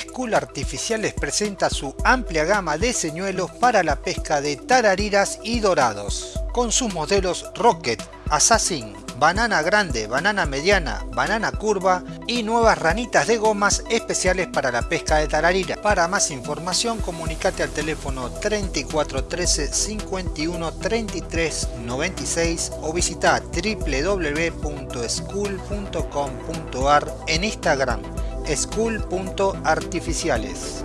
School Artificiales presenta su amplia gama de señuelos para la pesca de tarariras y dorados, con sus modelos Rocket, Assassin, banana grande, banana mediana, banana curva y nuevas ranitas de gomas especiales para la pesca de tararira. Para más información comunicate al teléfono 3413 51 33 96 o visita www.school.com.ar en Instagram school.artificiales.